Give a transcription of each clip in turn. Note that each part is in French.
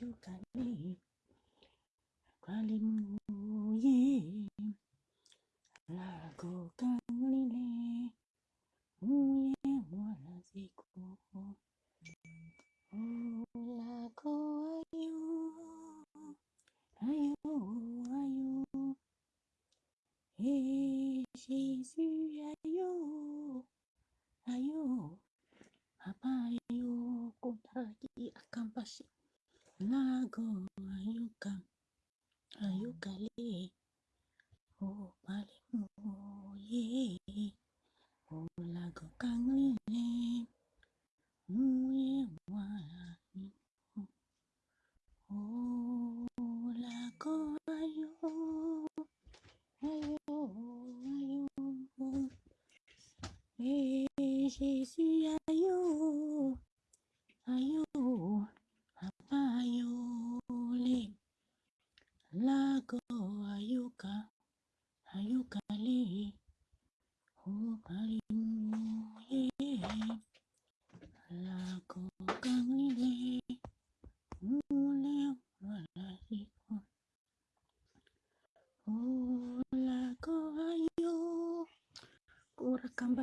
you got me. Probably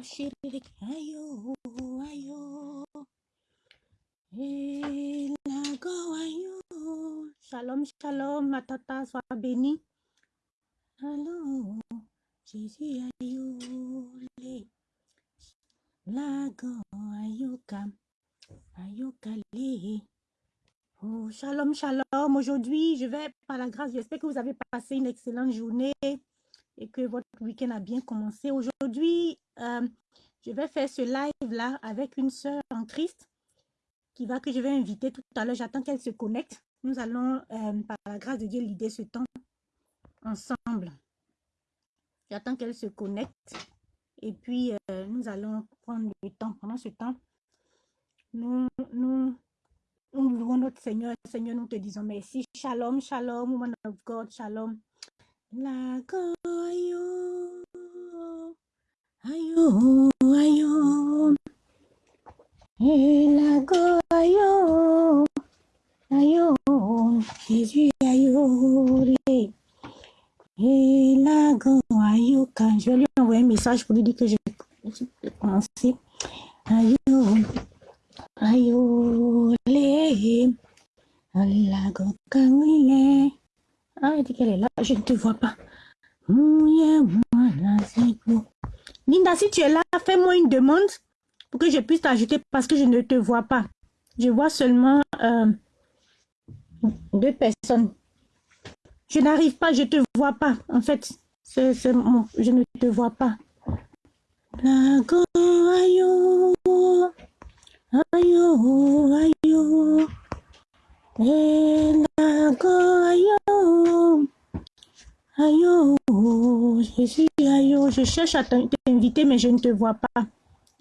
Kurakamba shiri ayo ayo. Elago ayo. Shalom shalom ma tata sois bénie Allô Jésus ayo le. Lago ayuka ayuka le. Oh, shalom, shalom. Aujourd'hui, je vais, par la grâce, j'espère que vous avez passé une excellente journée et que votre week-end a bien commencé. Aujourd'hui, euh, je vais faire ce live-là avec une sœur en Christ qui va, que je vais inviter tout à l'heure. J'attends qu'elle se connecte. Nous allons, euh, par la grâce de Dieu, l'idée ce temps ensemble. J'attends qu'elle se connecte. Et puis, euh, nous allons prendre le temps. Pendant ce temps, nous, nous, nous louons notre Seigneur. Seigneur, nous te disons merci. Shalom, shalom, woman of God, shalom. La ayo, ayo. La ayo, ayo. Jésus, ayo, la ayo, quand je lui envoyer un message pour lui dire que je vais commencer. Ayo, ayo, le. La kangle. Ah, elle dit qu'elle est là. Je ne te vois pas. Mouye, mwana ziku. Linda, si tu es là, fais-moi une demande pour que je puisse t'ajouter parce que je ne te vois pas. Je vois seulement euh, deux personnes. Je n'arrive pas, je te vois pas. En fait, c'est je ne te vois pas. Eh, ayo. Jésus, ayo. Je cherche à t'in- t'inviter, mais je ne te vois pas.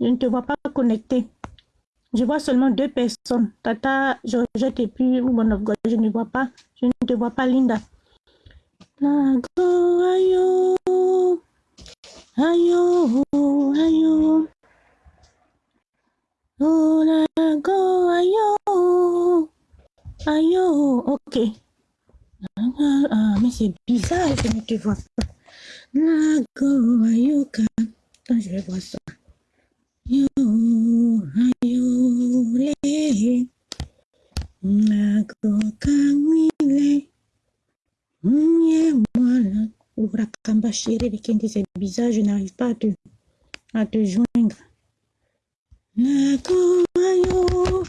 Je ne te vois pas connecté. Je vois seulement deux personnes. Tata, Georgette et puis Woman of God. Je ne vois pas. Je ne te vois pas, Linda. Lago ayo, ayo, ayo. Oh, lago ayo, ayo. Ok. Ah, ah, mais c'est bizarre, je ne te vois pas. Lago ayoka. Attends, je vais voir ça. Yo, ayo, le. Lago kangwile. Mye mwala. Urakamba chérie, c'est bizarre, je n'arrive pas à te, à te joindre. Lago ayo.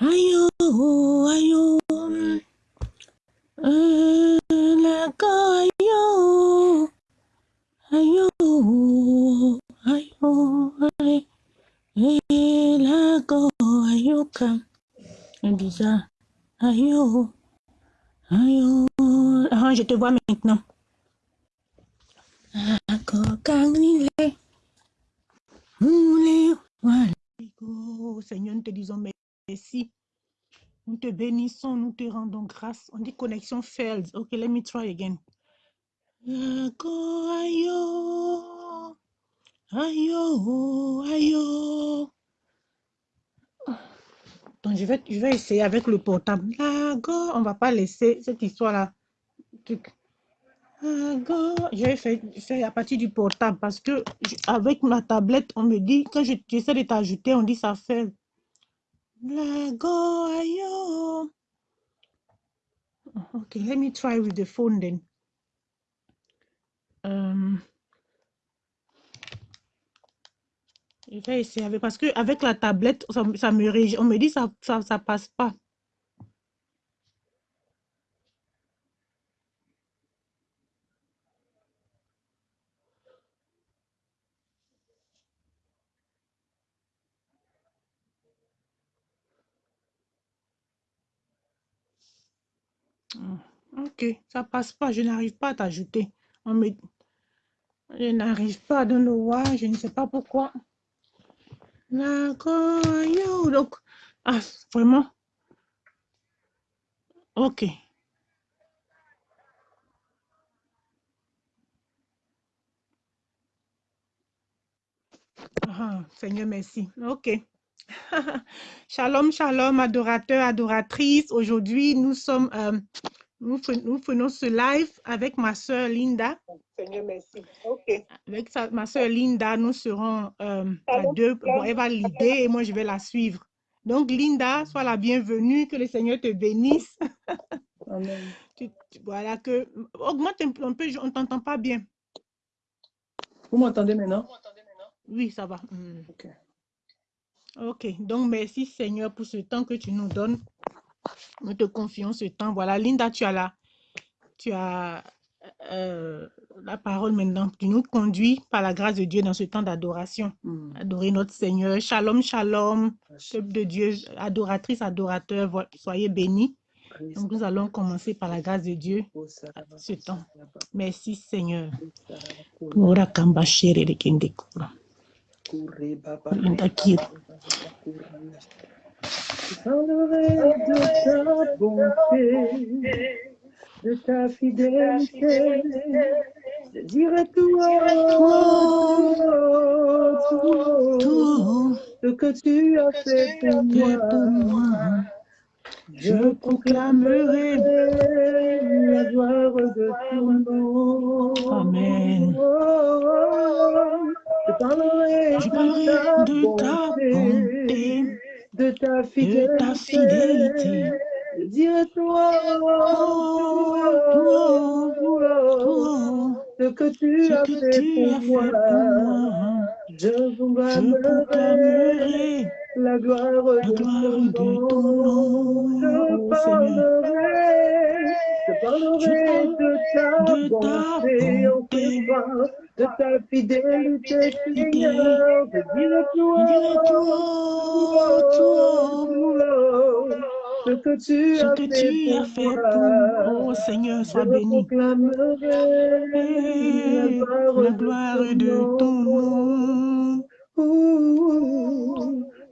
Ayo, ayo. Euh, Lago ayo. Ayo, ayo, ayo. Eh, Lago ayoka. C'est bizarre. Ayo, ayo. Ah, je te vois maintenant. Seigneur, nous te disons merci. Nous te bénissons, nous te rendons grâce. On dit connexion failed. Okay, let me try again. Lago ayo. Ayo, ayo. Attends, je vais, je vais essayer avec le portable. D'accord, on va pas laisser cette histoire-là. Je vais faire, faire à partir du portable parce que avec ma tablette, on me dit, quand je- j'essaie de t'ajouter, on dit ça fait. D'accord, ayo. Okay, let me try with the phone then. Euh, je vais essayer avec, parce que avec la tablette, ça, ça me on me dit ça, ça, ça passe pas. Ça passe pas, je n'arrive pas à t'ajouter. On me, je n'arrive pas dans le why, je ne sais pas pourquoi. Donc, ah, vraiment, ok. Ah, Seigneur, merci. Ok. Shalom, shalom, adorateurs, adoratrices. Aujourd'hui, nous sommes, euh, nous, nous faisons ce live avec ma soeur Linda. Seigneur, merci. Ok. Avec sa- ma soeur Linda, nous serons euh, à deux. Bon, elle va l'idée et moi, je vais la suivre. Donc, Linda, sois la bienvenue. Que le Seigneur te bénisse. Amen. Tu- tu- voilà que augmente un peu, un peu, je- on ne t'entend pas bien. Vous m'entendez maintenant? Oui, ça va. Hmm. Ok. Ok, donc merci Seigneur pour ce temps que tu nous donnes. Nous te confions ce temps. Voilà, Linda, tu as la, tu as euh, la parole maintenant. Tu nous conduis par la grâce de Dieu dans ce temps d'adoration. Adorer notre Seigneur. Shalom, shalom, peuple de Dieu, adoratrice, adorateur, soyez bénis. Donc nous allons commencer par la grâce de Dieu ce temps. Merci Seigneur. Parlerai de ta bonté, de ta fidélité. Je dirai tout haut, ce que tu as fait pour moi. Je proclamerai. la gloire de ton nom. Amen. Je parlerai de ta bonté, de ta de fidélité. ta fidélité. Je dirai toi, toi, toi, ce que tu as fait pour moi. Je proclamerai la gloire de gloire ton nom. Je parlerai, je parlerai parle de ta de bonté bonté, soir, de ta fidélité. Seigneur. Je dirai haut, tout haut, ce que tu ce as que fait tu as pour fait moi. pour moi. Oh Seigneur, Je sois béni. proclamerai la Et gloire de ton nom.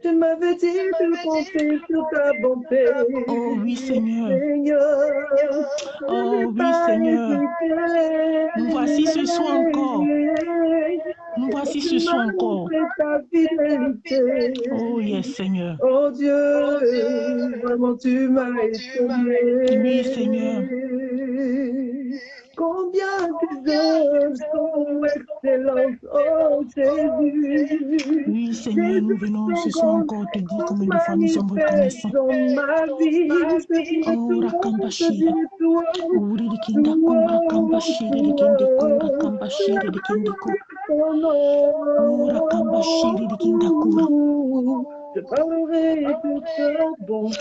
Tu m'avais dit de compter sur ta bonté, Oh oui, Seigneur. Oh oui, Seigneur. Nous voici ce soir encore. Nous voici ce soir encore. montré ta fidélité. Oh yes, Seigneur. Oh Dieu, vraiment tu m'as Oui, Seigneur. Étonné. Combien tes œuvres sont excellentes, oh Jésus. Oui, Seigneur, nous venons ce Jésus, soir sont encore te dire sont combien de fois nous sommes manifestes reconnaissants. dans ma vie. Je dirai Oh, tout haut, je Rakambashi. dirai tout haut, Uri de kinda tout kura haut, kambashi de tout kinde kura haut. kambashi La de kinde ku. gloire de ton Ura kambashi de kinda kura. nom. Je parlerai de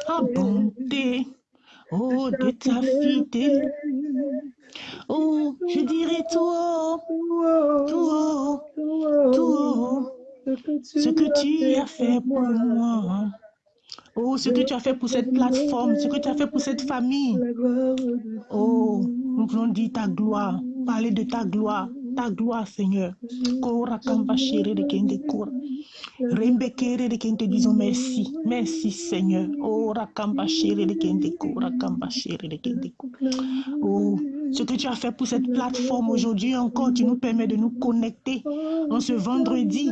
ta bonté. Oh, de ta fidélité. Oh, je dirai tout haut, tout haut, tout haut. Ce que tu as fait pour moi. Oh, ce que tu as fait pour cette plateforme, ce que tu as fait pour cette famille. Oh, nous voulons dire ta gloire, parler de ta gloire. Ta gloire, Seigneur. Merci. Merci, Seigneur. Oh, ce que tu as fait pour cette plateforme aujourd'hui encore, tu nous permets de nous connecter en ce vendredi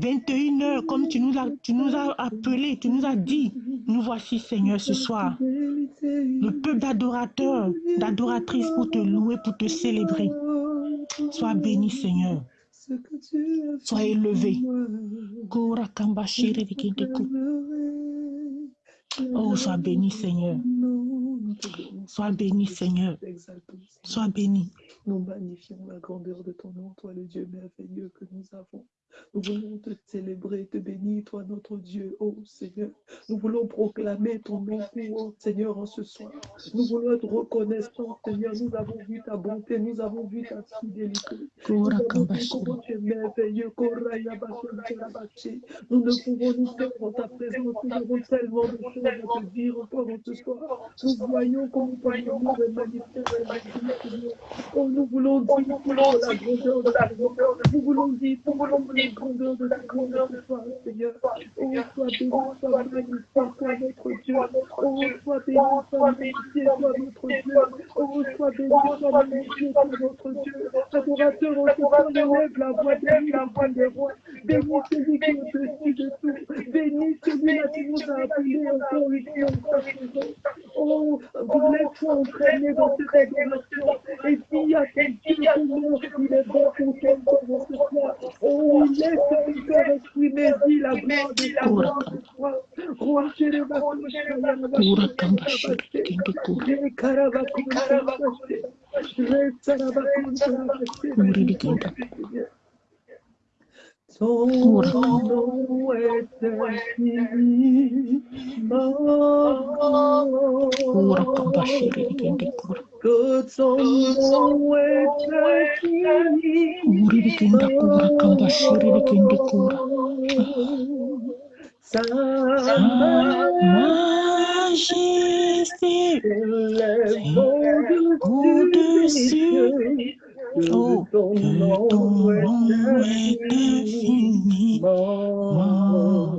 21h, comme tu nous as, tu nous as appelé, tu nous as dit, nous voici Seigneur ce soir. Le peuple d'adorateurs, d'adoratrices pour te louer, pour te célébrer. Sois béni Seigneur. Sois élevé. Oh, sois béni Seigneur. Sois béni Seigneur. Sois béni. Nous magnifions la grandeur de ton nom, toi le Dieu merveilleux que nous avons. Nous voulons te célébrer, te bénir, toi notre Dieu, oh Seigneur. Nous voulons proclamer ton nom, oh Seigneur, en ce soir. Nous voulons être reconnaissants, Seigneur. Nous avons vu ta bonté, nous avons vu ta fidélité. Nous avons vu comment tu es merveilleux. Nous ne pouvons nous faire en ta présence. Nous avons tellement de choses à te dire encore en ce soir. Nous voyons comment ton amour est Seigneur. Oh, nous voulons dire la grandeur de ta grandeur. Nous voulons dire pour de ta grandeur de toi, Seigneur. Oh, sois béni, sois magnifié, toi notre Dieu. Oh, sois béni, sois magnifié, toi notre Dieu. Oh, sois béni, sois magnifié, toi notre Dieu. Adorateur, on la voix béni, la voix des rois. Béni celui qui est au-dessus de tout. Béni celui-là qui nous a appelés encore une fois en sa présence. Oh, vous laissez entraîner dans cette adoration. Et dis à ton Dieu comment il est bon pour encore soir. Oh, laisse ton cœur exprimer, dis la gloire de ta gloire de toi. Roi, je le Kora kamba shere de kende kora. Uri de kende. Ton Kora. nom est infini, oh,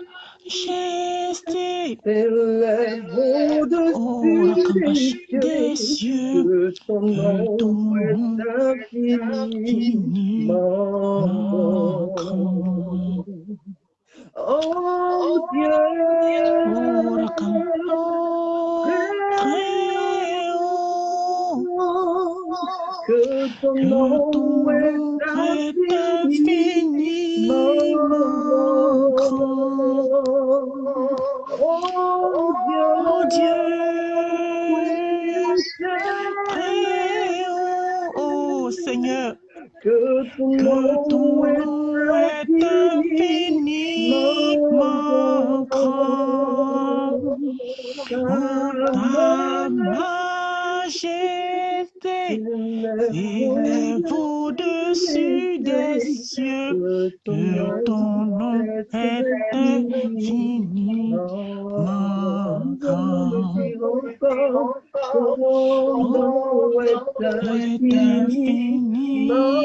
majesté s'élève Oh, au-dessus la des campache cieux. des cieux, Que ton que ton nom nom est infiniment infiniment grand. grand. Oh Dieu, Oh, que ton nom est infiniment grand. Oh Oh Dieu, Dieu, très haut, oh Seigneur, que ton nom est infiniment grand. Oh, ta majesté s'élève au-dessus des cieux, que ton nom est infiniment grand. Est infiniment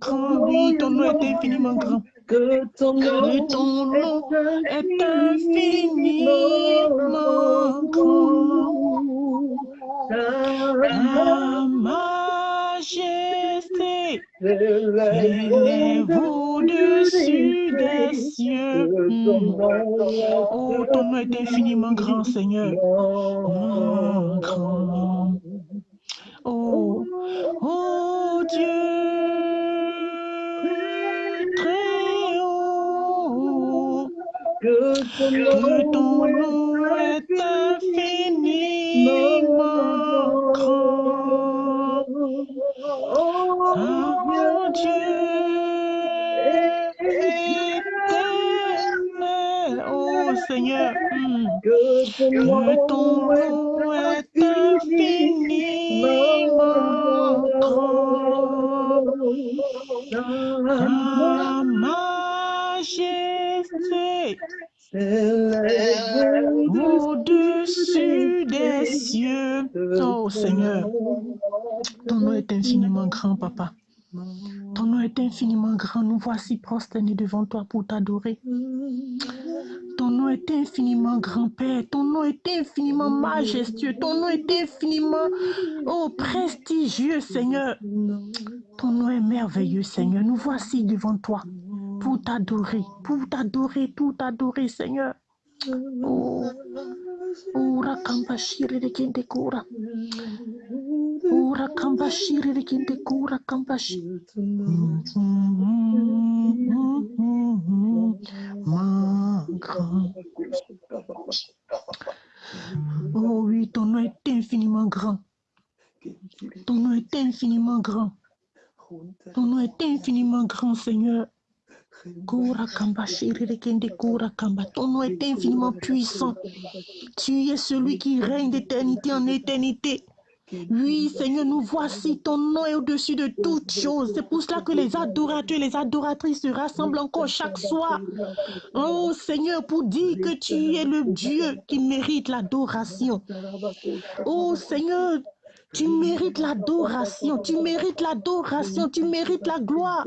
grand. Oui, ton nom est infiniment grand. Que ton Que nom ton nom est est infiniment grand. Ta majesté s'élève au-dessus des cieux. Hmm. Oh, ton nom est infiniment grand, Seigneur. Hmm, grand. Oh, oh Dieu, très haut, Que ton nom est est Dieu éternel, oh Seigneur. Que ton nom est infiniment grand. Ta majesté au-dessus des cieux. Oh Seigneur, ton nom est infiniment grand, Papa. Infiniment grand. Nous voici prosternés devant toi pour t'adorer. Ton nom est infiniment grand, Père. Ton nom est infiniment majestueux. Ton nom est infiniment, oh, prestigieux, Seigneur. Ton nom est merveilleux, Seigneur. Nous voici devant toi pour t'adorer, pour t'adorer, pour t'adorer, Seigneur. Oh, oh, rakamba shiri de kente kura. Oh, rakamba shiri de kente kura, kamba shi- Ma grand. Oh oui, ton nom est infiniment grand. Ton nom est infiniment grand. Ton nom est infiniment grand, Seigneur. Ton nom est infiniment puissant. Tu es celui qui règne d'éternité en éternité. Oui, Seigneur, nous voici. Ton nom est au-dessus de toutes choses. C'est pour cela que les adorateurs et les adoratrices se rassemblent encore chaque soir. Oh Seigneur, pour dire que tu es le Dieu qui mérite l'adoration. Oh Seigneur, tu mérites l'adoration, tu mérites l'adoration, tu mérites la gloire,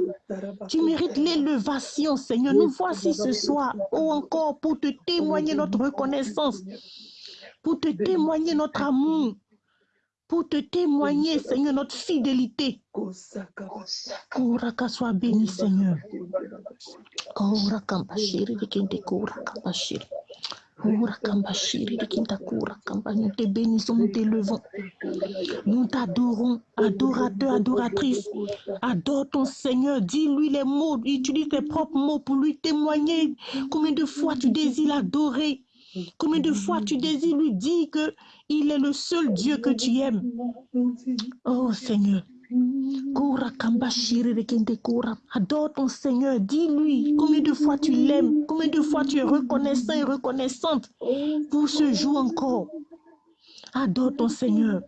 tu mérites l'élévation, Seigneur. Nous voici ce soir, oh encore, pour te témoigner notre reconnaissance, pour te témoigner notre amour, pour te témoigner, Seigneur, notre fidélité. Kouraka soit béni, Seigneur. Kouraka Nous te bénissons, nous t'élevons. Nous t'adorons, adorateur, adoratrice. Adore ton Seigneur, dis-lui les mots, utilise tes propres mots pour lui témoigner. Combien de fois tu désires l'adorer Combien de fois tu désires lui dire que il est le seul Dieu que tu aimes? Oh Seigneur. Adore ton Seigneur. Dis-lui combien de fois tu l'aimes, combien de fois tu es reconnaissant et reconnaissante pour ce jour encore. Adore ton Seigneur.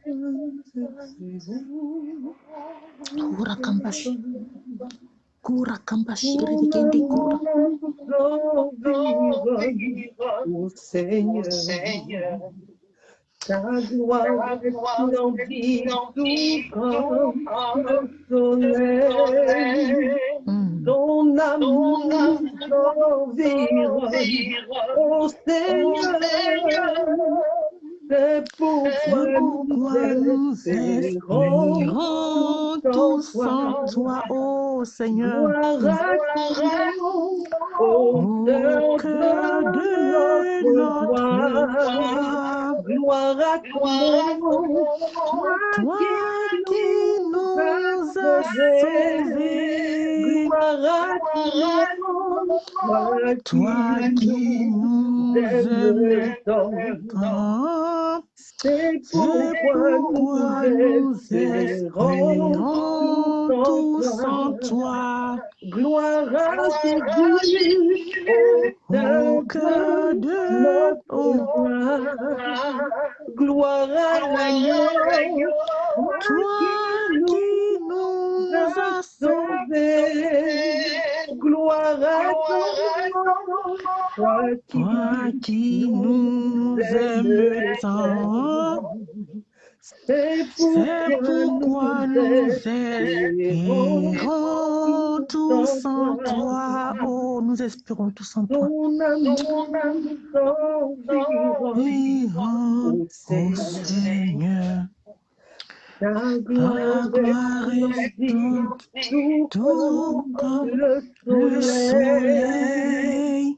Ô Seigneur, ta gloire resplendit tout comme le soleil. Hmm. Ton c'est pourquoi nous espérons tous en toi, ô Seigneur. Gloire à toi, Au cœur de notre Gloire à toi, toi qui nous as sauvés, Gloire à toi, toi qui nous aimes tant. tant. C'est pourquoi nous espérons tous en toi. Gloire à Jésus, Au cœur de joie. Gloire à l'agneau, toi qui nous as sauvés. Gloire à toi, toi qui Toi qui nous aimes tant, C'est pourquoi nous espérons tous en toi. Oh, nous espérons tous en toi. ô Seigneur, ta gloire est tout tout comme le soleil.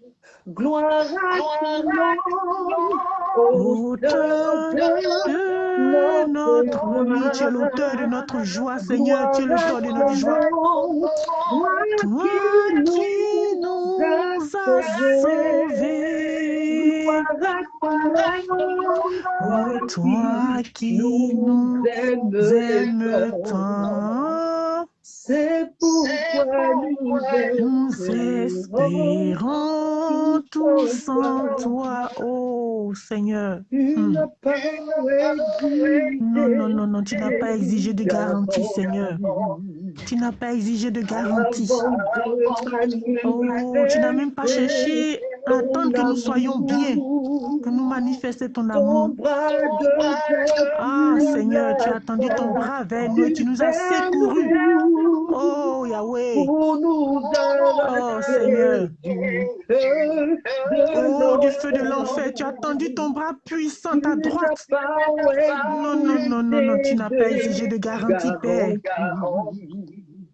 Gloire à de notre vie. Tu es l'auteur de notre joie, Seigneur. Tu es l'auteur de notre joie. Toi qui nous as sauvés, Oh, toi qui nous aimes tant, C'est pourquoi nous nous espérons tous en toi, oh Seigneur. Hmm. Non, non, non, non, tu n'as pas exigé de garantie, Seigneur. Tu n'as pas exigé de garantie. Oh, tu n'as même pas cherché à attendre que nous soyons bien, que nous manifestions ton amour. Ah, Seigneur, tu as tendu ton bras vers nous et tu nous as secourus. Oh, Yahweh. Oh Seigneur. Oh, du feu de l'enfer, tu as tendu ton bras puissant à droite. Non, non, non, non, non, tu n'as pas exigé de garantie, Père.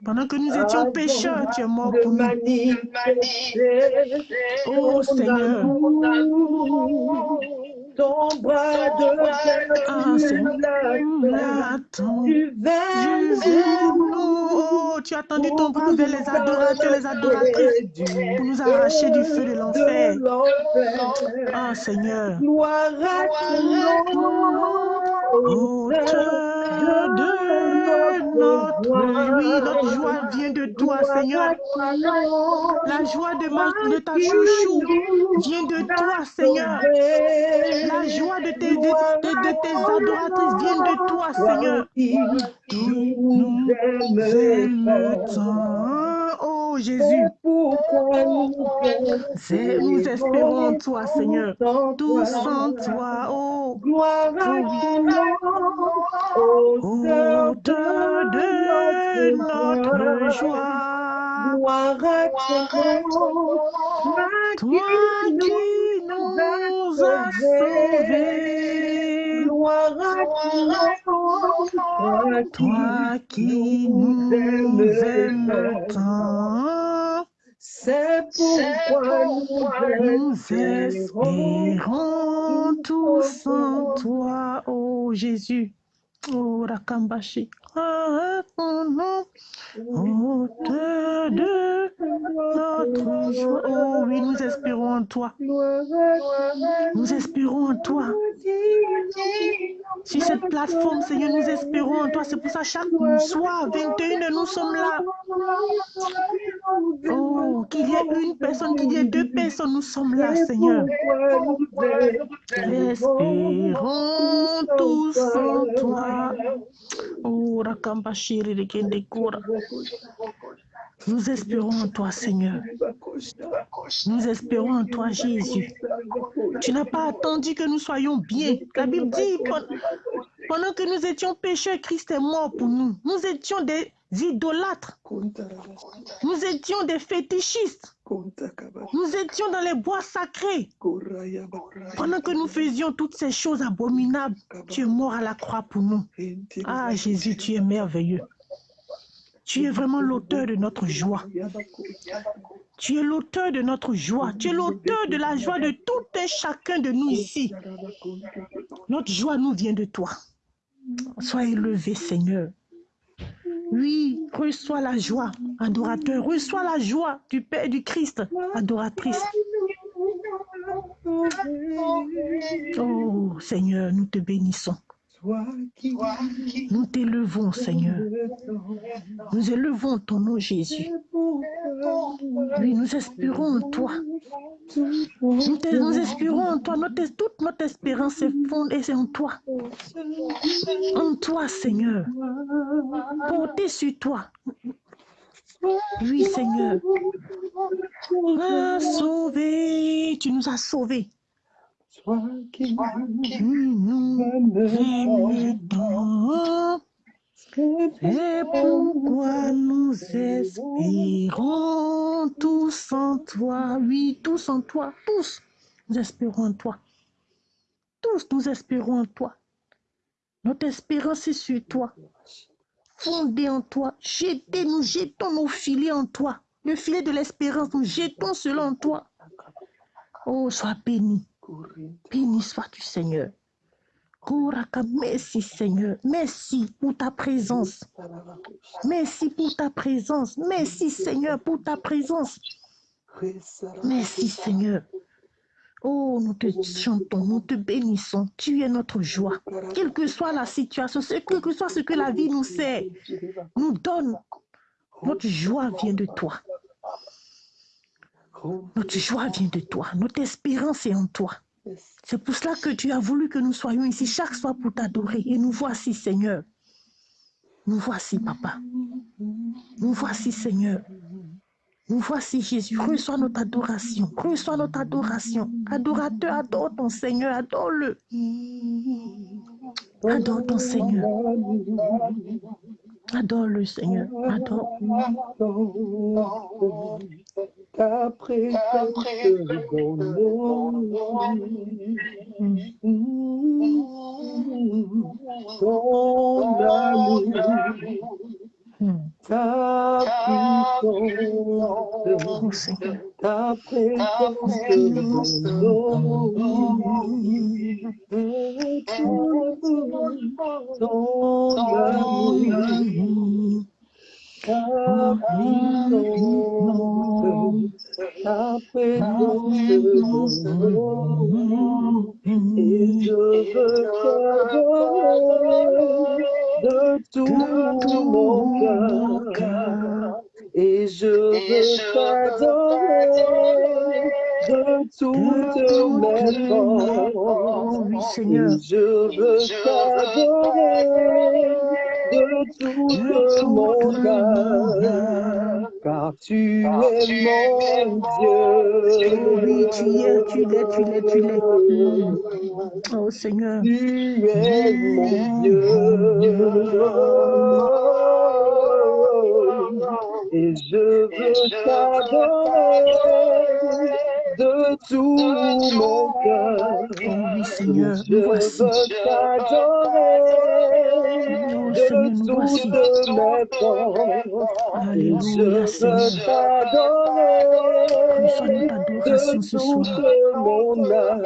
Pendant que nous étions pécheurs, tu es mort pour nous. Oh, Seigneur. Ton bras de Ah, Seigneur. Tu veux nous. Oh, tu as tendu ton bras vers les adorateurs, les adoratrices pour nous arracher du feu de l'enfer. Ah, Seigneur. Gloire à ton nom, Auteur de notre oui, notre joie vient de toi, Seigneur. La joie de, ma, de ta chouchou vient de toi, Seigneur. La joie de tes, de, de- de tes adoratrices vient de toi, Seigneur. Nous aime tant. Oh Jésus, nous c'est- nous espérons en toi, Seigneur. en Tous toi. en toi, oh, Gloire de notre joie. Gloire à ton nom, Toi qui nous as sauvés. Toi qui nous aimes tant. C'est pourquoi nous espérons tous en toi, oh Jésus. Oh Rakambashi. Ah, ton nom, de notre joie. Oh oui, nous espérons en toi. Nous espérons en toi. Sur cette plateforme, Seigneur, nous espérons en toi. C'est pour ça, chaque soir, 21 nous sommes là. Oh, qu'il y ait une personne, qu'il y ait deux personnes, nous sommes là, Seigneur. Espérons tous en toi. Oh. Nous espérons en toi, Seigneur. Nous espérons en toi, Jésus. Tu n'as pas attendu que nous soyons bien. La Bible dit, pen- pendant que nous étions pécheurs, Christ est mort pour nous. Nous étions des idolâtres. Nous étions des fétichistes. Nous étions dans les bois sacrés. Pendant que nous faisions toutes ces choses abominables, tu es mort à la croix pour nous. Ah, Jésus, tu es merveilleux. Tu es vraiment l'auteur de notre joie. Tu es l'auteur de notre joie. Tu es l'auteur de la joie de tout et chacun de nous ici. Notre joie nous vient de toi. Sois élevé, Seigneur. Oui, reçois la joie, adorateur. Reçois la joie du Père du Christ, adoratrice. Oh, Seigneur, nous te bénissons. Nous t'élevons, Seigneur. Nous élevons ton nom, Jésus. Oui, nous espérons en toi. Nous, te- nous espérons en toi. Notre- toute notre espérance est fondée c'est en toi. En toi, Seigneur. Portée sur toi. Oui, Seigneur. Ah, sauvé. Tu nous as sauvés. C'est pourquoi nous espérons tous en toi. Oui, tous en toi. Tous. Nous espérons en toi. Tous nous espérons en toi. Notre espérance est sur toi. Fondée en toi. Jetez, nous jetons nos filets en toi. Le filet de l'espérance, nous jetons cela en toi. Oh, sois béni. Béni sois-tu, Seigneur. Merci, Seigneur. Merci pour ta présence. Merci pour ta présence. Merci, Seigneur, pour ta présence. Merci, Seigneur. Oh, nous te chantons, nous te bénissons. Tu es notre joie. Quelle que soit la situation, quel que soit ce que la vie nous sait, nous donne, notre joie vient de toi. Notre joie vient de toi. Notre espérance est en toi. C'est pour cela que tu as voulu que nous soyons ici chaque soir pour t'adorer. Et nous voici, Seigneur. Nous voici, Papa. Nous voici, Seigneur. Nous voici, Jésus. Reçois notre adoration. Reçois notre adoration. Adorateur, adore ton Seigneur. Adore-le. Adore ton Seigneur. Seigneur. Adore. Vies. Ton amour, Hmm. ta puissance, Oh, Seigneur. ta présence dans nos vies. Ton amour, ta puissance, ta présence dans nos vies. Et je veux t'adorer de tout mon cœur. Et je veux t'adorer de toutes mes forces. Oh, oui, Seigneur. Et je veux t'adorer de tout mon cœur. Car tu es mon Dieu. Oui, tu es, tu l'es, tu l'es, tu l'es. Hmm. Oh, Seigneur. Tu es mon Dieu. Et je veux t'adorer de tout mon cœur. Oh, oui, Seigneur. Je voici. veux t'adorer Oh, de mes Alléluia, Seigneur. t'adorer Reçois notre adoration de ce soir. mon âme.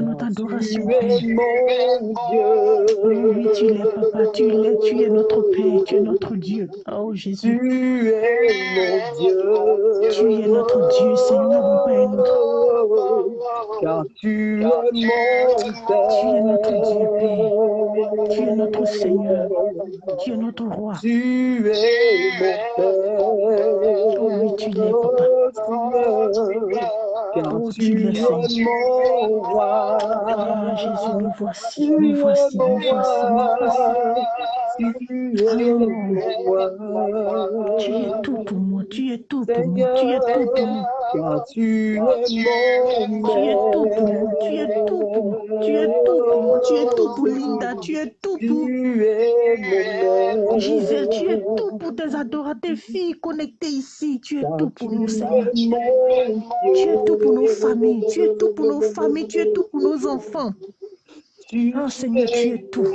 Notre adoration, Tu es Père. mon oui, tu l'es, Dieu. Papa. Tu l'es, tu es notre Père. Tu es notre Dieu. Oh, Jésus. Tu es mon Dieu. Tu es notre Dieu, Seigneur. Un autre. Car tu es mon Tu es notre Dieu, Père. Tu es notre Seigneur. Tu es notre roi. Tu es mon Père. Oh, oui, tu l'es, Papa. Car Oh, tu es mon roi. Ah, Jésus, nous voici. Nous voici, nous voici, nous voici. Tu es tout pour moi. Tu es tout pour moi. Tu es tout pour moi. Tu es tout pour moi. Tu es tout pour moi. Tu es tout pour moi. Tu es tout pour Linda. Tu es tout pour. Gisèle. Tu es tout pour tes adorateurs, tes filles connectées ici. Tu es tout pour nous, Seigneur. Tu es tout pour nos familles. Tu es tout pour nos familles. Tu es tout pour nos enfants. Oh Seigneur, tu es tout.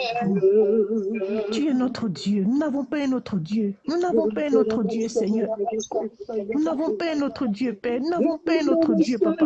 Tu es notre Dieu. Nous n'avons pas un autre Dieu. Nous n'avons pas un autre Dieu, Seigneur. Nous n'avons pas un autre Dieu, Père. Nous n'avons pas un autre Dieu, Papa.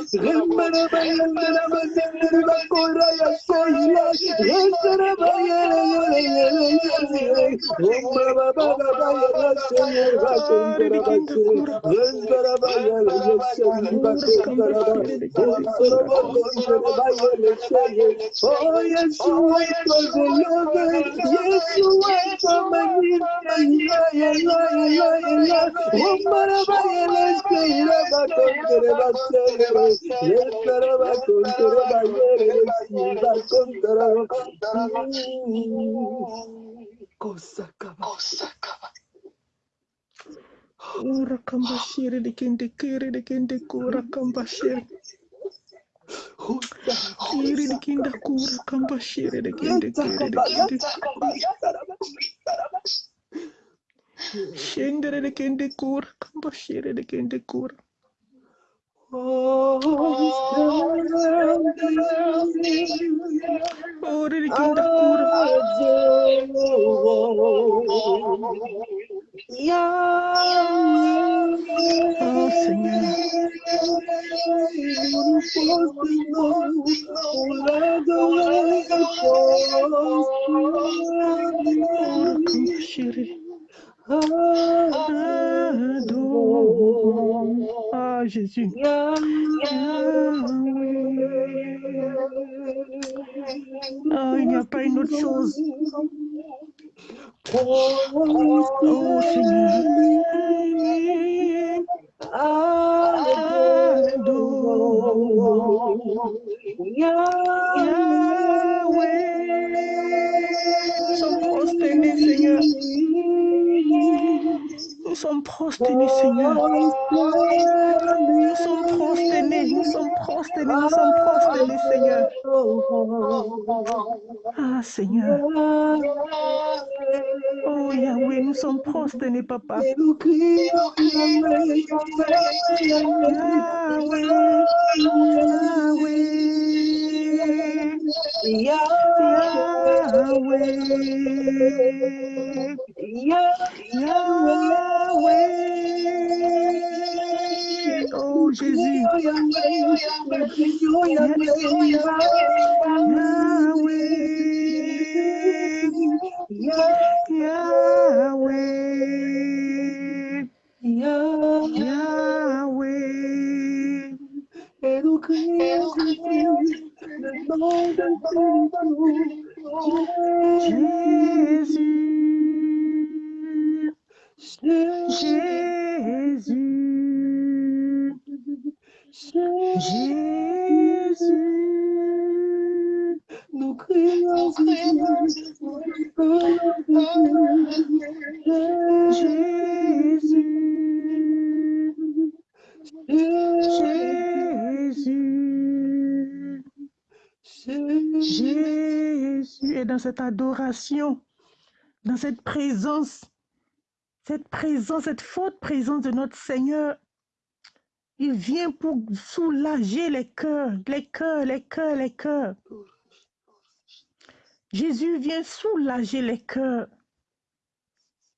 Yes, si, ba, kontere. Kosakaba. Ora kambashiri de kende kiri de kende kura kambashiri. Kiri de kenda kura kambashiri de kende kiri de kende. Shendere de kende kura kambashiri de kende kura. Ora de kenda kura. Oh Seigneur. Ora kambashiri. Adore. Ah Jésus. Ah, il n'y a pas une autre chose. Seigneur. Nous sommes prosternés, Seigneur. Nous sommes prosternés, Seigneur. Nous sommes prosternés, nous sommes prosternés, nous sommes prosternés, Seigneur. Ah, Seigneur. Oh, Yahweh, nous sommes prosternés, Papa. Oh, Jésus. Yahweh. Nom de Jésus. Jésus. Jésus. Nous crions Jésus, Jésus. Jésus. Et dans cette adoration, dans cette présence, cette présence, cette forte présence de notre Seigneur, il vient pour soulager les cœurs, les cœurs, les cœurs, les cœurs. Jésus vient soulager les cœurs.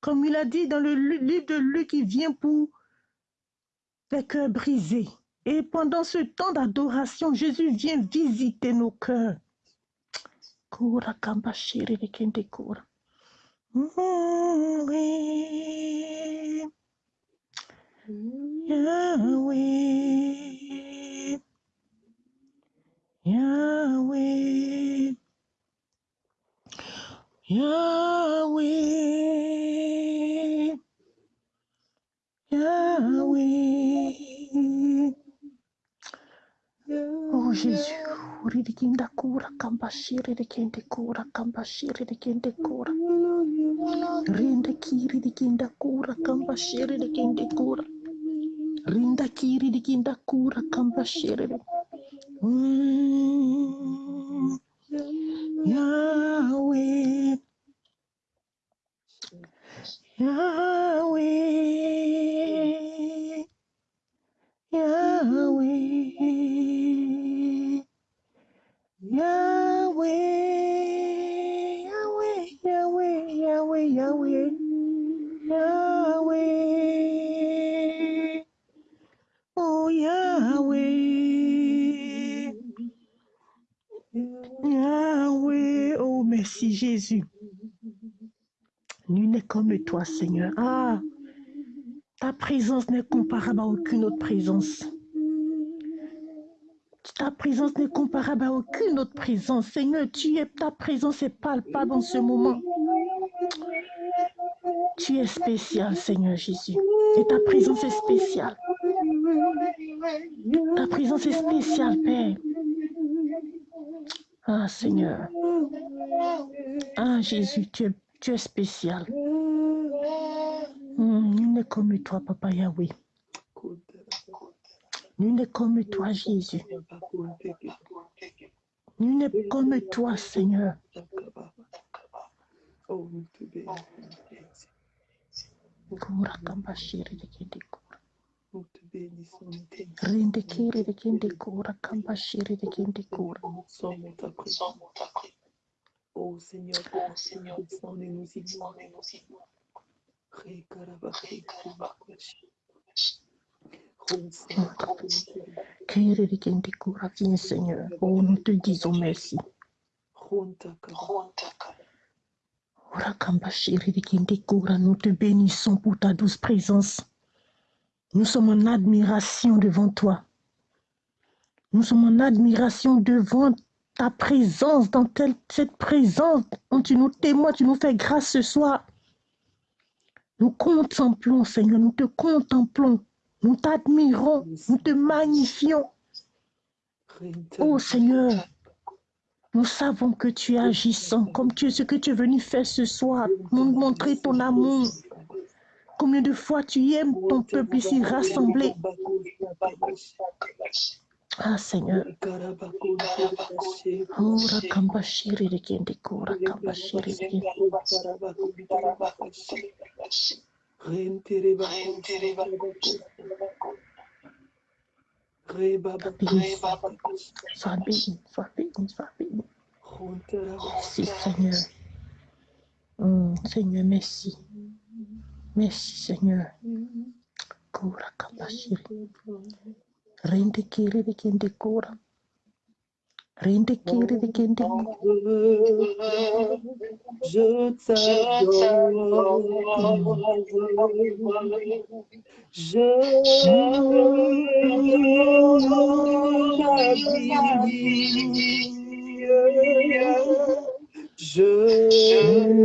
Comme il a dit dans le livre de Luc, il vient pour les cœurs brisés. Et pendant ce temps d'adoration, Jésus vient visiter nos cœurs. Yahweh. Yahweh. Yahweh. Yahweh. Oh Jésus, ridikinda kura kambashiri dikende kura kambashiri dikende kura. Rinda kiri dikinda kura kambashiri dikende kura. Rinda kiri dikinda kura kambashiri. Mm. Yahweh, Yahweh, Yahweh, Yahweh, Yahweh, Yahweh, Yahweh, Yahweh. Nul n'est comme toi, Seigneur. Ah, ta présence n'est comparable à aucune autre présence. Ta présence n'est comparable à aucune autre présence. Seigneur, tu es, ta présence est palpable en ce moment. Tu es spécial, Seigneur Jésus. Et ta présence est spéciale. Ta présence est spéciale, Père. Ah, Seigneur. Ah, Jésus, tu es, tu es spécial. Hmm, nul n'est comme toi, Papa Yahweh. Nul n'est comme toi, Jésus. Nul n'est comme toi, Seigneur. Oh Seigneur, oh Seigneur, nous y. Viens, Seigneur. Oh, nous te disons merci. Nous te bénissons pour ta douce présence. Nous sommes en admiration devant toi. Nous sommes en admiration devant ta présence, dans telle, cette présence dont tu nous témoins, tu nous fais grâce ce soir. Nous contemplons, Seigneur, nous te contemplons, nous t'admirons, nous te magnifions. Oh Seigneur, nous savons que tu es agissant, comme tu es ce que tu es venu faire ce soir, nous montrer ton amour. Combien de fois tu aimes ton peuple ici rassemblé? Ah Seigneur. Ora kamba shiri de kende kura kamba shiri de kende. Sois béni, sois béni, sois béni. Merci Seigneur. Hum, Seigneur, merci. Merci Seigneur. Kura kamba shiri. Rende kiri de kende kura. Rende kiri de kende Je t'adore. Je. Je.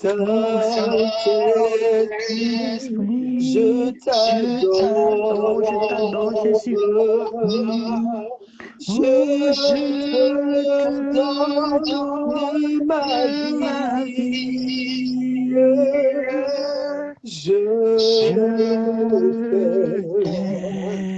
Ta tête, je t'adore, je t'adore, Jésus. Je te donne ma vie. Je t'aime.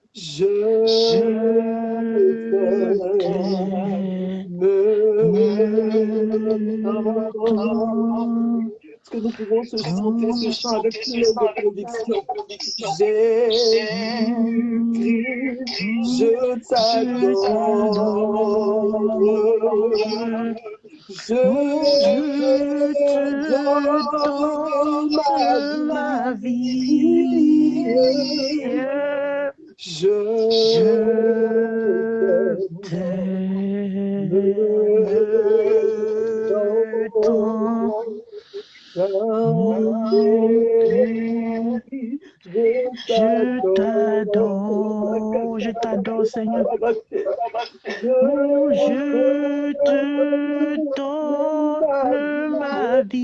je t'aime. Est-ce que nous pouvons se chanter ce chant avec plein de conviction? Jésus, je t'adore. Je te donne ma vie. Je t'aime. Je Je t'adore, je t'adore, Seigneur. Je te donne ma vie.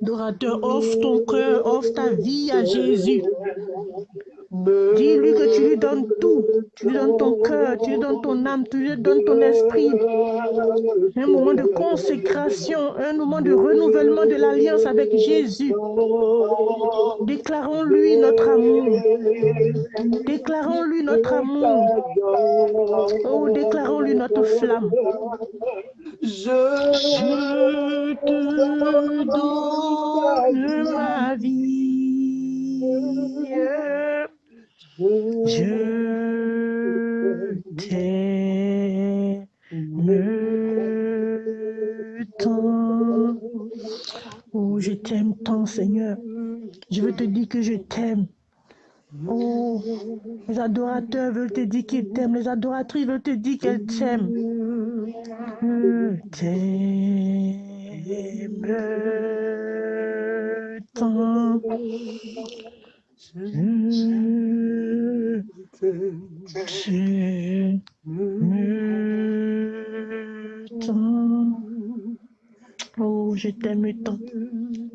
Adorateur, offre ton cœur, offre ta vie à Jésus. Dis-lui que tu lui donnes tout. Tu lui donnes ton cœur, tu lui donnes ton âme, tu lui donnes ton esprit. Un moment de consécration, un moment de renouvellement de l'alliance avec Jésus. Déclarons-lui notre amour. Déclarons-lui notre amour. Oh, déclarons-lui notre flamme. Je te donne ma vie. Je t'aime tant. Oh, je t'aime tant, Seigneur. Je veux te dire que je t'aime. Oh, les adorateurs veulent te dire qu'ils t'aiment. Les adoratrices veulent te dire qu'elles t'aiment. Je t'aime tant. Oh, je t'aime tant.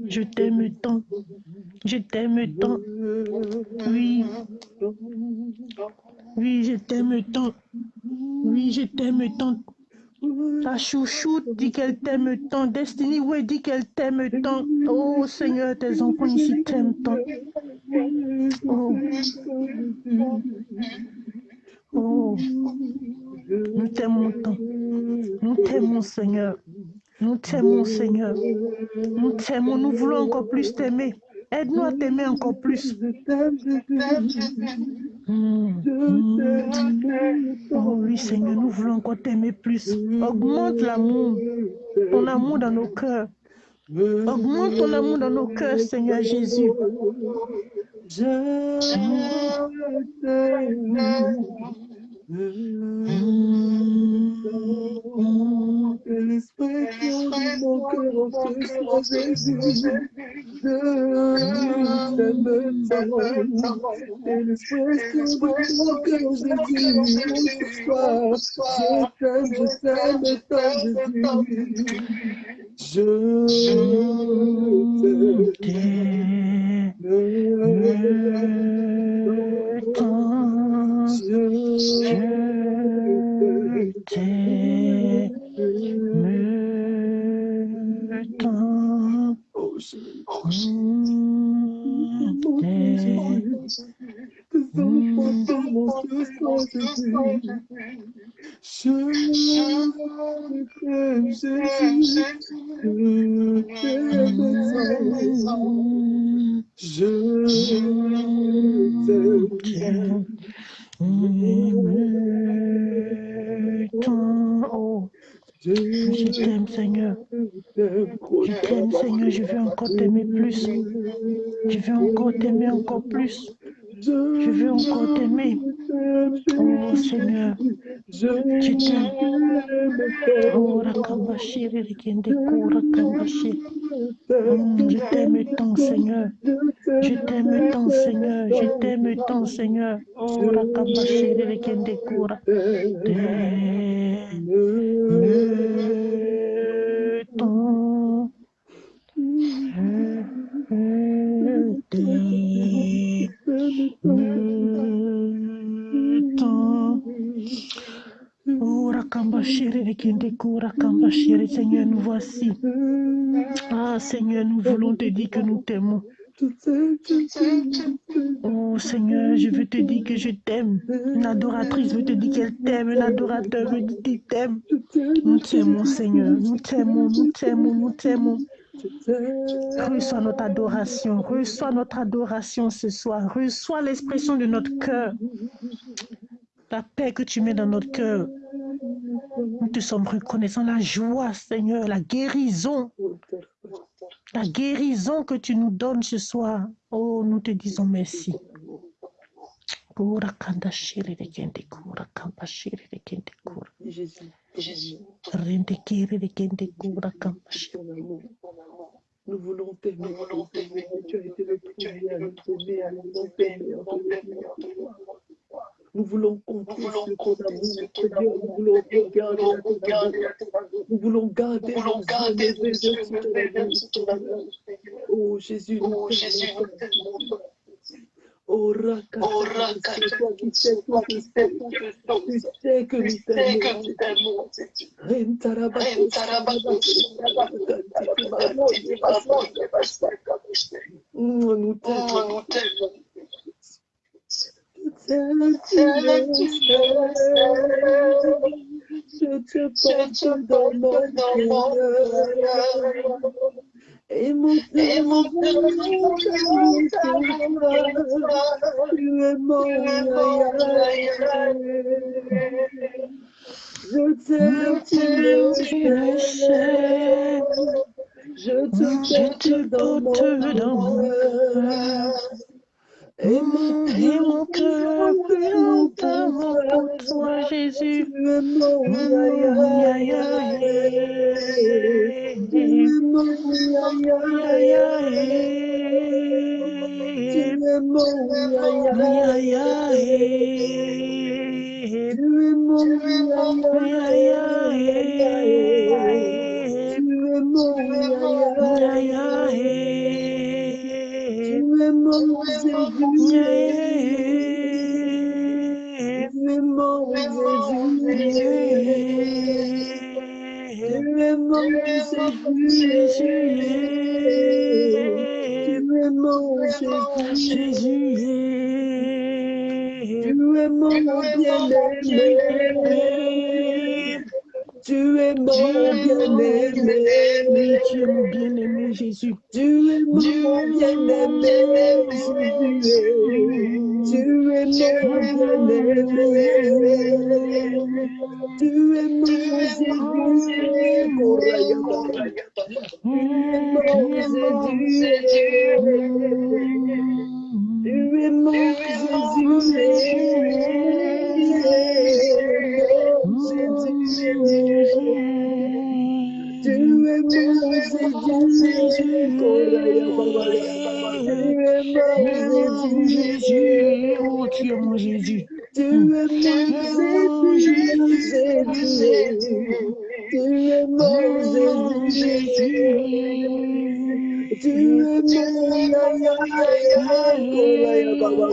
Je t'aime tant. Je t'aime tant. Oui. Oui, je t'aime tant. Oui, je t'aime tant. Ta chouchoute dit qu'elle t'aime tant. Destiny ouais dit qu'elle t'aime tant. Oh Seigneur, tes enfants ici t'aiment tant. Oh. Oh. Nous t'aimons tant. Nous t'aimons Seigneur. Nous t'aimons Seigneur. Nous t'aimons. Nous voulons encore plus t'aimer. Aide-nous à t'aimer encore plus. Oh oui, Seigneur, nous voulons encore t'aimer plus. Augmente l'amour, ton amour dans nos cœurs. Augmente ton amour dans nos cœurs, Seigneur Jésus. Mm. Que l'expression de mon cœur en Jésus, je t'aime tant. Et l'expression de mon cœur tant Jésus. Je t'aime. Je t'aime. Oh, je Mm, t'aime. Je t'aime, Jésus. Je t'aime Je t'aime. T'aimer plus. Je veux encore t'aimer encore plus. Je veux encore t'aimer. Oh, Seigneur. Je t'aime. Oh, Rakabashi, Rikende, Rakabashi. Mm, Je t'aime tant, Seigneur. Je t'aime tant, Seigneur. Je t'aime tant, Seigneur. Oh, Rakabashi, Rikende, Kura. T'aime tant. Seigneur, nous voici. Ah, Seigneur, nous voulons te dire que nous t'aimons. Oh Seigneur, je veux te dire que je t'aime. Une adoratrice veut te dire qu'elle t'aime. Un adorateur veut dire qu'il t'aime. Nous t'aimons, Seigneur. Nous t'aimons, nous t'aimons, nous t'aimons. Reçois notre adoration. Reçois notre adoration ce soir. Reçois l'expression de notre cœur. La paix que tu mets dans notre cœur. Nous te sommes reconnaissants. La joie, Seigneur. La guérison. La guérison que tu nous donnes ce soir. Oh, nous te disons merci. Jésus, Jésus. Nous voulons t'aimer, ton Seigneur. Tu as été le premier à nous aimer, à nous Nous voulons compter sur ton amour, Seigneur. Nous voulons amour. Nous voulons garder. Oh Jésus. Oh Raka, Je te porte dans mon cœur. Et mon es mon Je t'aime, tu. Je te porte dans mon cœur. Et mon Et mon cœur pleure d'amour pour toi, Jésus. Es mon Jésus. Es mon Jésus. Mon Jésus. Jésus, Tu es mon bien-aimé. Tu es mon bien-aimé. tu es mon bien-aimé Jésus. Tu es mon bien-aimé. Jésus. Tu es mon bien-aimé. Tu es mon Jésus. Koraya, Tu es mon Jésus. Tu es mon Jésus. Mon Jésus. Koraya, Tu es mon Jésus. Jésus, oh,